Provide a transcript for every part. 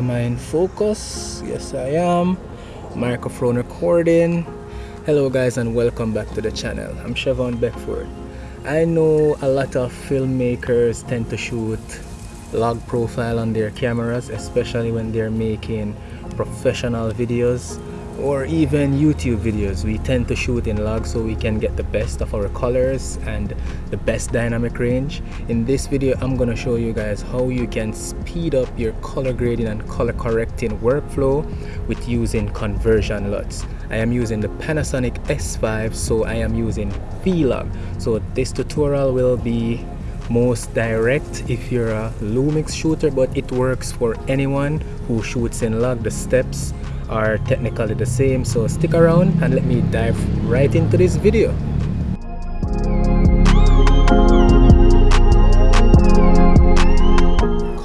Am I in focus? Yes, I am. Microphone recording. Hello, guys, and welcome back to the channel. I'm Chevon Beckford. I know a lot of filmmakers tend to shoot log profile on their cameras, especially when they're making professional videos or even YouTube videos. We tend to shoot in log so we can get the best of our colors and the best dynamic range. In this video I'm gonna show you guys how you can speed up your color grading and color correcting workflow with using conversion LUTs. I am using the Panasonic S5 so I am using Vlog. So this tutorial will be most direct if you're a Lumix shooter but it works for anyone who shoots in log. The steps are technically the same so stick around and let me dive right into this video.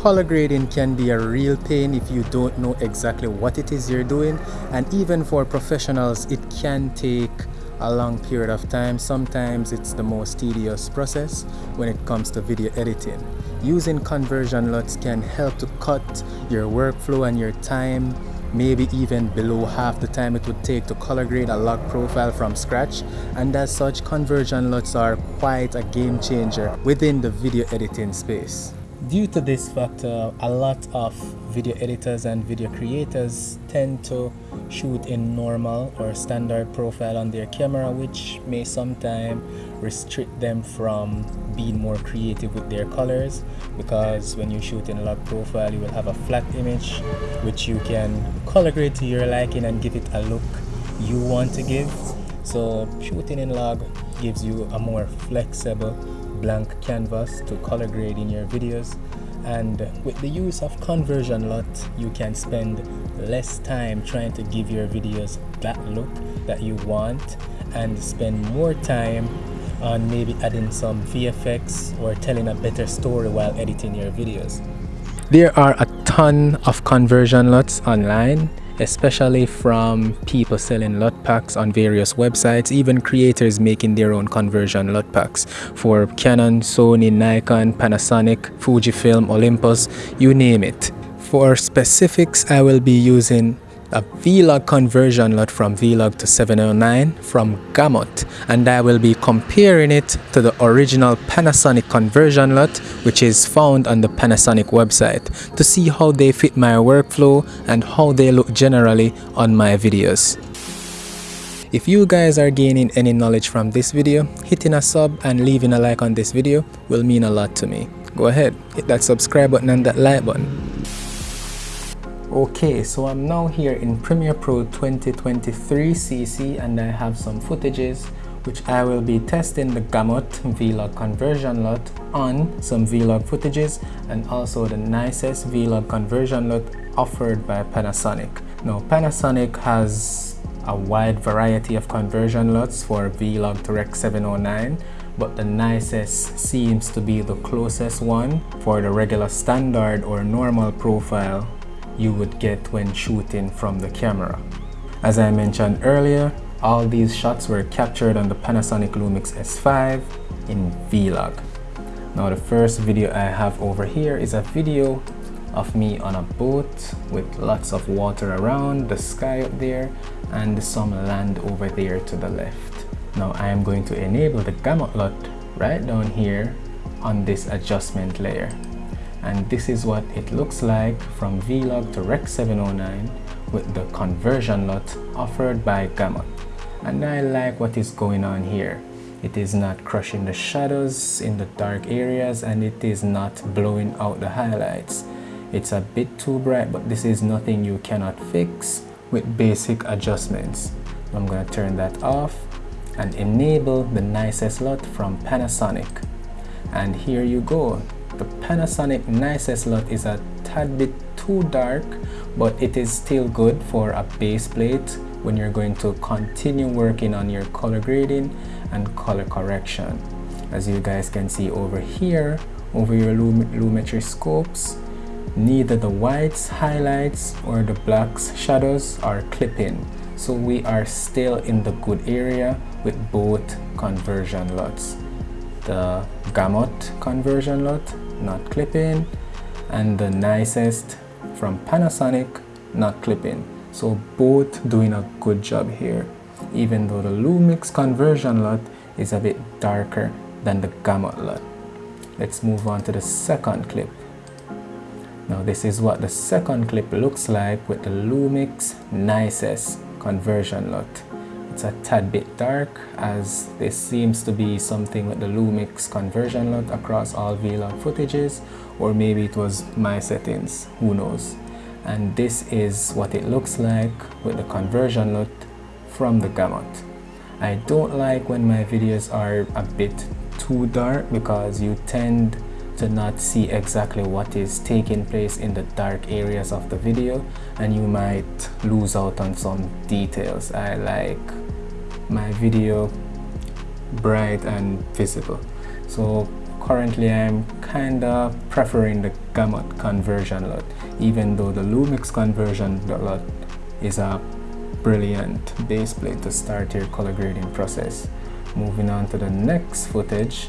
Color grading can be a real pain if you don't know exactly what it is you're doing and even for professionals it can take a long period of time. Sometimes it's the most tedious process when it comes to video editing. Using conversion LUTs can help to cut your workflow and your time maybe even below half the time it would take to color grade a log profile from scratch and as such conversion LUTs are quite a game changer within the video editing space. Due to this factor, a lot of video editors and video creators tend to shoot in normal or standard profile on their camera which may sometimes restrict them from being more creative with their colors because when you shoot in log profile you will have a flat image which you can color grade to your liking and give it a look you want to give. So shooting in log gives you a more flexible blank canvas to color grade in your videos and with the use of conversion LUT you can spend less time trying to give your videos that look that you want and spend more time on maybe adding some VFX or telling a better story while editing your videos. There are a ton of conversion LUTs online especially from people selling LUT packs on various websites, even creators making their own conversion LUT packs for Canon, Sony, Nikon, Panasonic, Fujifilm, Olympus, you name it. For specifics, I will be using a Vlog conversion LUT from Vlog to 709 from Gamut and I will be comparing it to the original Panasonic conversion LUT which is found on the Panasonic website to see how they fit my workflow and how they look generally on my videos. If you guys are gaining any knowledge from this video, hitting a sub and leaving a like on this video will mean a lot to me. Go ahead, hit that subscribe button and that like button. Okay, so I'm now here in Premiere Pro 2023 CC and I have some footages which I will be testing the Gamut Vlog conversion LUT on some Vlog footages and also the nicest Vlog conversion LUT offered by Panasonic. Now Panasonic has a wide variety of conversion LUTs for Vlog to Rec 709 but the nicest seems to be the closest one for the regular standard or normal profile you would get when shooting from the camera. As I mentioned earlier, all these shots were captured on the Panasonic Lumix S5 in Vlog. Now the first video I have over here is a video of me on a boat with lots of water around, the sky up there, and some land over there to the left. Now I am going to enable the gamut LUT right down here on this adjustment layer and this is what it looks like from Vlog to Rec 709 with the conversion LUT offered by Gamut and I like what is going on here. It is not crushing the shadows in the dark areas and it is not blowing out the highlights. It's a bit too bright but this is nothing you cannot fix with basic adjustments. I'm gonna turn that off and enable the nicest LUT from Panasonic. And here you go the Panasonic Nicest LUT is a tad bit too dark, but it is still good for a base plate when you're going to continue working on your color grading and color correction. As you guys can see over here, over your Lumetri scopes, neither the whites, highlights, or the blacks, shadows are clipping. So we are still in the good area with both conversion LUTs. The Gamut conversion LUT not clipping and the nicest from Panasonic not clipping. So both doing a good job here. Even though the Lumix conversion LUT is a bit darker than the Gamut LUT let's move on to the second clip. Now this is what the second clip looks like with the Lumix Nicest conversion LUT it's a tad bit dark as this seems to be something with the Lumix conversion LUT across all vlog footages or maybe it was my settings who knows. And this is what it looks like with the conversion LUT from the gamut. I don't like when my videos are a bit too dark because you tend to not see exactly what is taking place in the dark areas of the video and you might lose out on some details. I like my video bright and visible. So currently I'm kinda preferring the gamut conversion LUT even though the Lumix conversion LUT is a brilliant base plate to start your color grading process. Moving on to the next footage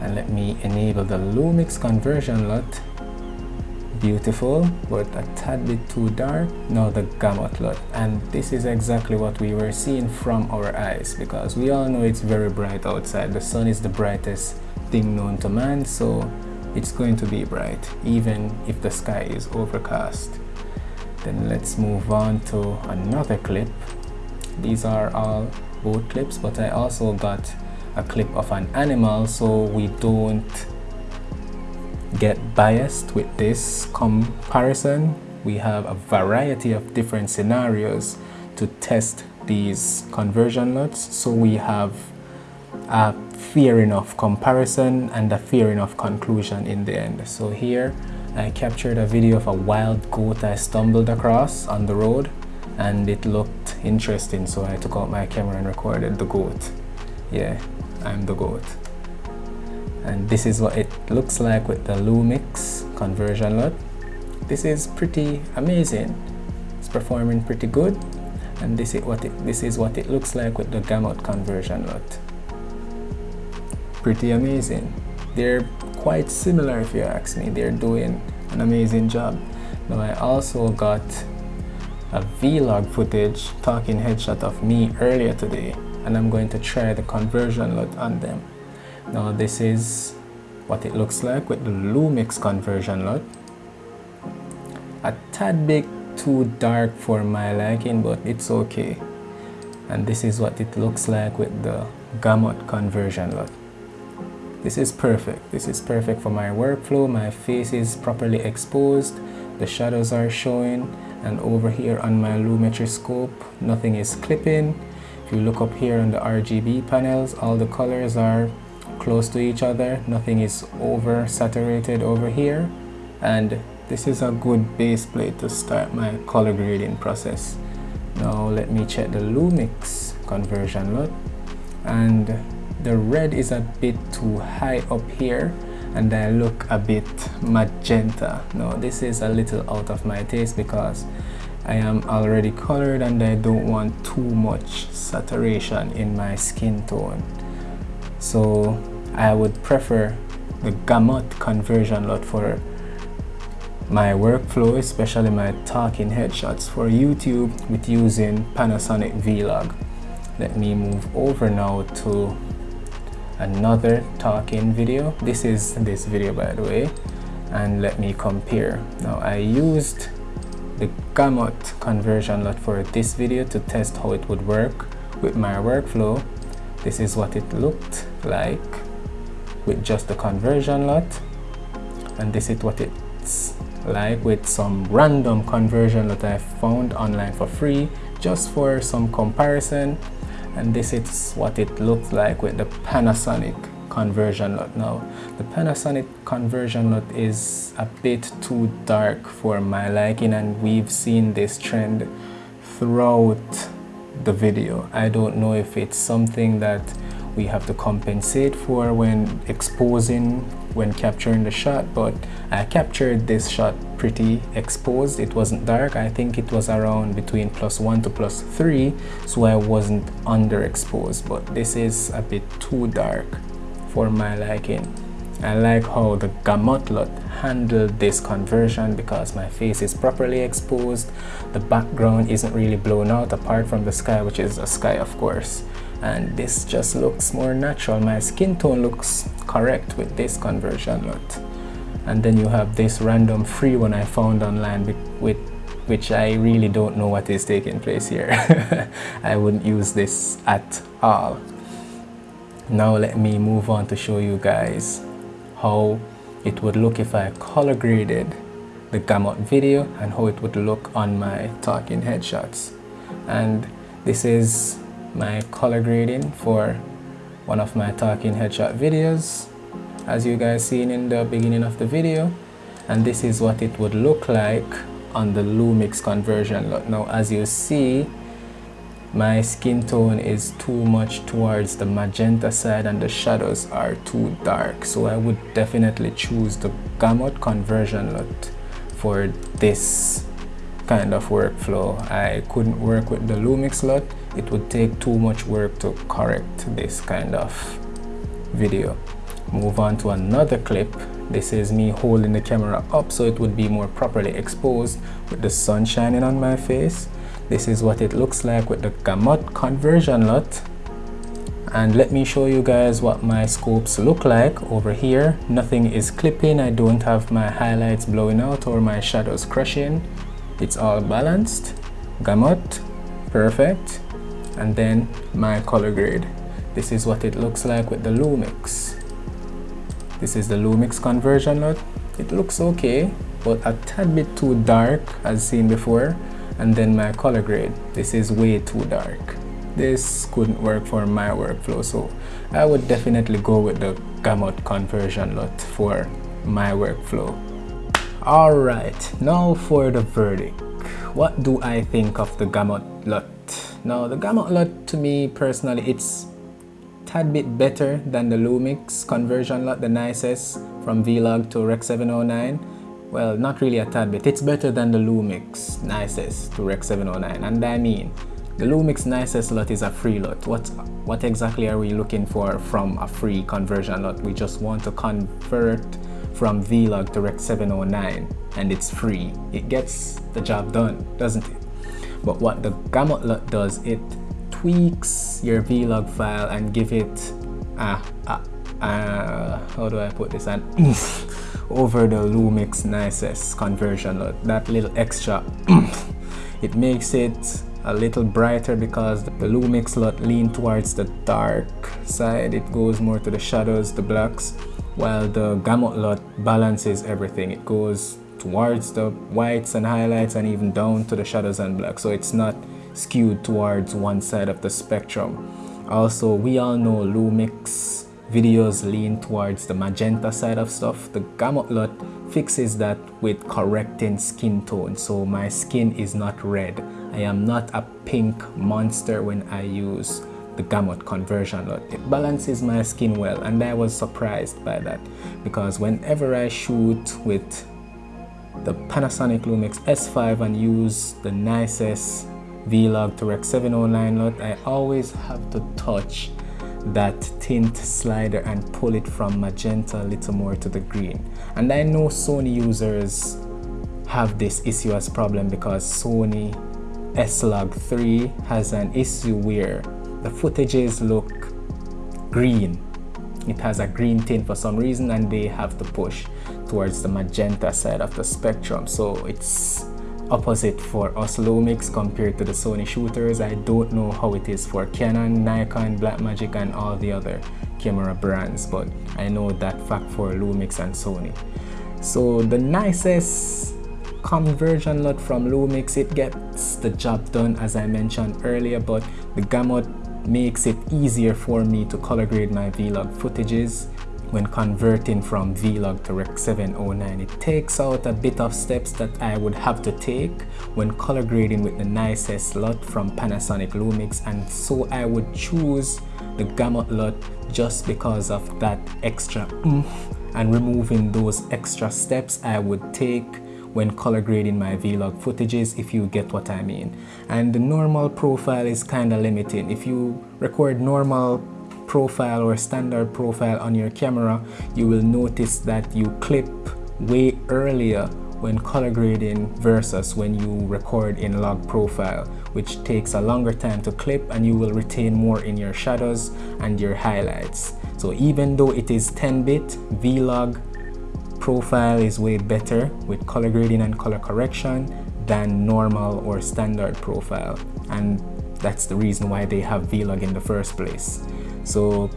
and let me enable the Lumix conversion LUT beautiful but a tad bit too dark. Now the gamut LUT and this is exactly what we were seeing from our eyes because we all know it's very bright outside. The sun is the brightest thing known to man so it's going to be bright even if the sky is overcast. Then let's move on to another clip. These are all boat clips but I also got a clip of an animal so we don't get biased with this comparison. We have a variety of different scenarios to test these conversion LUTs. So we have a fair enough comparison and a fair enough conclusion in the end. So here I captured a video of a wild goat I stumbled across on the road and it looked interesting so I took out my camera and recorded the goat. Yeah, I'm the goat and this is what it looks like with the Lumix conversion LUT this is pretty amazing. It's performing pretty good. And this is what it this is what it looks like with the gamut conversion LUT pretty amazing. They're quite similar if you ask me. They're doing an amazing job. Now I also got a vlog footage talking headshot of me earlier today and I'm going to try the conversion LUT on them now this is what it looks like with the Lumix conversion LUT. A tad bit too dark for my liking but it's okay. And this is what it looks like with the Gamut conversion LUT. This is perfect. This is perfect for my workflow. My face is properly exposed. The shadows are showing and over here on my Lumetri scope nothing is clipping. If you look up here on the RGB panels all the colors are close to each other. Nothing is over saturated over here. And this is a good base plate to start my color grading process. Now let me check the Lumix conversion LUT and the red is a bit too high up here and I look a bit magenta. Now this is a little out of my taste because I am already colored and I don't want too much saturation in my skin tone so I would prefer the gamut conversion LUT for my workflow, especially my talking headshots for YouTube with using Panasonic Vlog. Let me move over now to another talking video. This is this video by the way and let me compare. Now I used the gamut conversion LUT for this video to test how it would work with my workflow this is what it looked like with just the conversion LUT. And this is what it's like with some random conversion that I found online for free just for some comparison. And this is what it looks like with the Panasonic conversion LUT. Now the Panasonic conversion LUT is a bit too dark for my liking and we've seen this trend throughout the video. I don't know if it's something that we have to compensate for when exposing when capturing the shot but I captured this shot pretty exposed. It wasn't dark. I think it was around between plus 1 to plus 3 so I wasn't underexposed but this is a bit too dark for my liking. I like how the Gamut LUT handled this conversion because my face is properly exposed. The background isn't really blown out apart from the sky which is a sky of course and this just looks more natural. My skin tone looks correct with this conversion LUT and then you have this random free one I found online with which I really don't know what is taking place here. I wouldn't use this at all. Now let me move on to show you guys how it would look if I color graded the gamut video and how it would look on my talking headshots. And this is my color grading for one of my talking headshot videos. As you guys seen in the beginning of the video and this is what it would look like on the Lumix conversion. LUT. now as you see my skin tone is too much towards the magenta side and the shadows are too dark. So I would definitely choose the gamut conversion LUT for this kind of workflow. I couldn't work with the Lumix LUT it would take too much work to correct this kind of video. Move on to another clip. This is me holding the camera up so it would be more properly exposed with the sun shining on my face. This is what it looks like with the gamut conversion LUT and let me show you guys what my scopes look like over here. Nothing is clipping. I don't have my highlights blowing out or my shadows crushing it's all balanced gamut perfect and then my color grade this is what it looks like with the lumix. This is the lumix conversion LUT it looks okay but a tad bit too dark as seen before and then my color grade this is way too dark. This couldn't work for my workflow so I would definitely go with the gamut conversion LUT for my workflow alright now for the verdict what do I think of the gamut LUT? now the gamut LUT to me personally it's tad bit better than the Lumix conversion LUT, the nicest from Vlog to Rec 709 well not really a tad bit it's better than the lumix nicest to rec 709 and i mean the lumix nicest LUT is a free LUT. what what exactly are we looking for from a free conversion LUT? we just want to convert from vlog to rec 709 and it's free. It gets the job done doesn't it? But what the gamut LUT does it tweaks your vlog file and give it a, a, how do i put this? An over the Lumix nicest conversion that little extra. It makes it a little brighter because the Lumix LUT lean towards the dark side. It goes more to the shadows the blacks while the gamut LUT balances everything. It goes towards the whites and highlights and even down to the shadows and blacks so it's not skewed towards one side of the spectrum. Also we all know Lumix videos lean towards the magenta side of stuff, the gamut LUT fixes that with correcting skin tone. So my skin is not red. I am not a pink monster when I use the gamut conversion. It balances my skin well and I was surprised by that because whenever I shoot with the Panasonic Lumix S5 and use the nicest Vlog to Rec 709 LUT, I always have to touch that tint slider and pull it from magenta a little more to the green and I know Sony users have this issue as problem because Sony S-Log 3 has an issue where the footages look green it has a green tint for some reason and they have to push towards the magenta side of the spectrum so it's opposite for us Lumix compared to the Sony shooters. I don't know how it is for Canon, Nikon, Blackmagic and all the other camera brands but I know that fact for Lumix and Sony. So the nicest conversion LUT from Lumix, it gets the job done as I mentioned earlier but the gamut makes it easier for me to color grade my vlog footages when converting from Vlog to Rec 709. It takes out a bit of steps that I would have to take when color grading with the nicest LUT from Panasonic Lumix and so I would choose the Gamut LUT just because of that extra oomph and removing those extra steps I would take when color grading my vlog footages if you get what I mean. And the normal profile is kind of limiting. If you record normal profile or standard profile on your camera you will notice that you clip way earlier when color grading versus when you record in log profile which takes a longer time to clip and you will retain more in your shadows and your highlights. So even though it is 10-bit vlog profile is way better with color grading and color correction than normal or standard profile. And that's the reason why they have vlog in the first place. So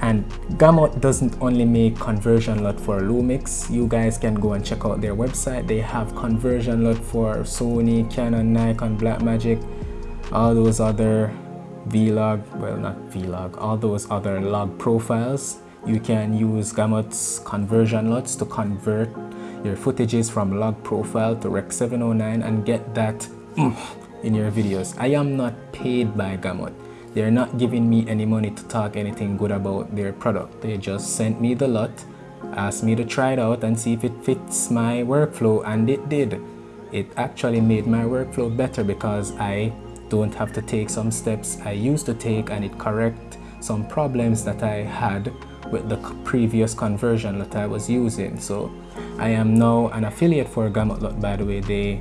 and Gamut doesn't only make conversion LUT for Lumix. You guys can go and check out their website. They have conversion LUT for Sony Canon Nikon Blackmagic all those other vlog well not vlog all those other log profiles you can use Gamut's conversion LUTs to convert your footages from log profile to Rec 709 and get that mm, in your videos I am not paid by Gamut they're not giving me any money to talk anything good about their product. They just sent me the LUT, asked me to try it out and see if it fits my workflow and it did. It actually made my workflow better because I don't have to take some steps I used to take and it correct some problems that I had with the previous conversion that I was using. So I am now an affiliate for Gamut LUT by the way. They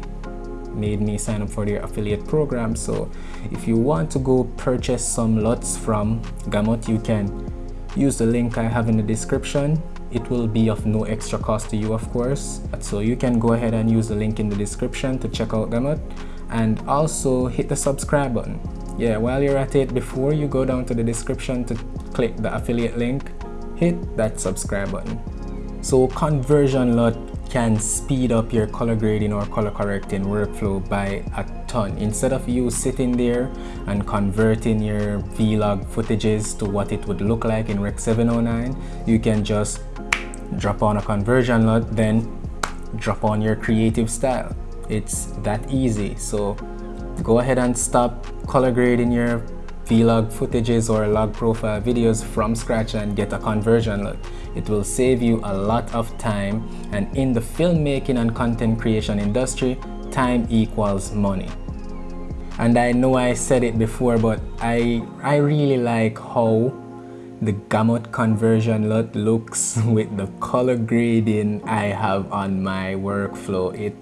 made me sign up for their affiliate program. So if you want to go purchase some LUTs from Gamut you can use the link I have in the description. It will be of no extra cost to you of course. So you can go ahead and use the link in the description to check out Gamut. And also hit the subscribe button. Yeah while you're at it before you go down to the description to click the affiliate link hit that subscribe button so conversion LUT can speed up your color grading or color correcting workflow by a ton. Instead of you sitting there and converting your vlog footages to what it would look like in Rec 709, you can just drop on a conversion LUT, then drop on your creative style. It's that easy. So go ahead and stop color grading your vlog footages or log profile videos from scratch and get a conversion look. It will save you a lot of time and in the filmmaking and content creation industry, time equals money. And I know I said it before, but I, I really like how the gamut conversion LUT looks with the color grading I have on my workflow. It,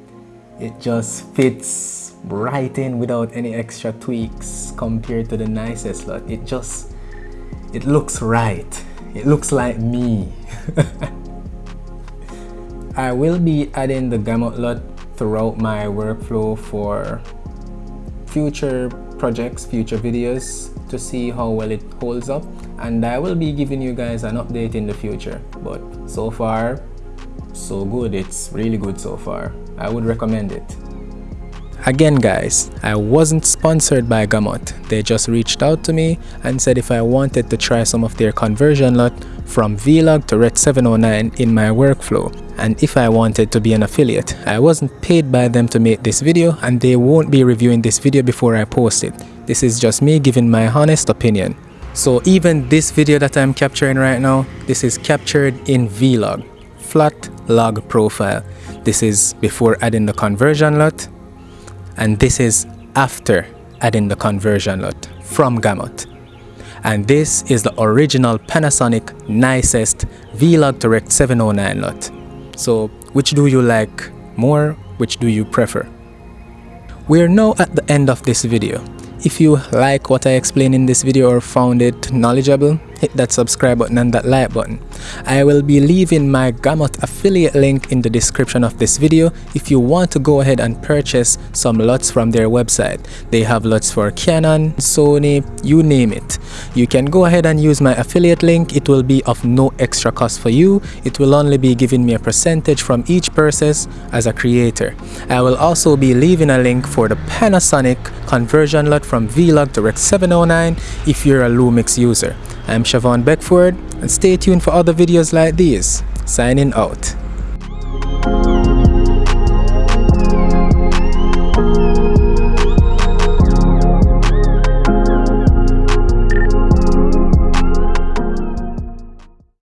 it just fits right in without any extra tweaks compared to the nicest LUT. It just, it looks right. It looks like me. I will be adding the gamut LUT throughout my workflow for future projects, future videos to see how well it holds up and I will be giving you guys an update in the future but so far so good it's really good so far I would recommend it Again guys, I wasn't sponsored by Gamut. They just reached out to me and said if I wanted to try some of their conversion LUT from Vlog to Rec 709 in my workflow and if I wanted to be an affiliate. I wasn't paid by them to make this video and they won't be reviewing this video before I post it. This is just me giving my honest opinion. So even this video that I'm capturing right now, this is captured in Vlog, flat log profile. This is before adding the conversion LUT. and this is after adding the conversion LUT from Gamut. And this is the original Panasonic nicest Vlog to Rec 709 LUT. So which do you like more? Which do you prefer? We're now at the end of this video. If you like what I explained in this video or found it knowledgeable, hit that subscribe button and that like button. I will be leaving my Gamut affiliate link in the description of this video if you want to go ahead and purchase some LUTs from their website. They have LUTs for Canon, Sony, you name it. You can go ahead and use my affiliate link. It will be of no extra cost for you. It will only be giving me a percentage from each purchase as a creator. I will also be leaving a link for the Panasonic conversion LUT from Vlog to Rec 709 if you're a Lumix user. I'm Siobhan Beckford and stay tuned for other videos like these. Signing out.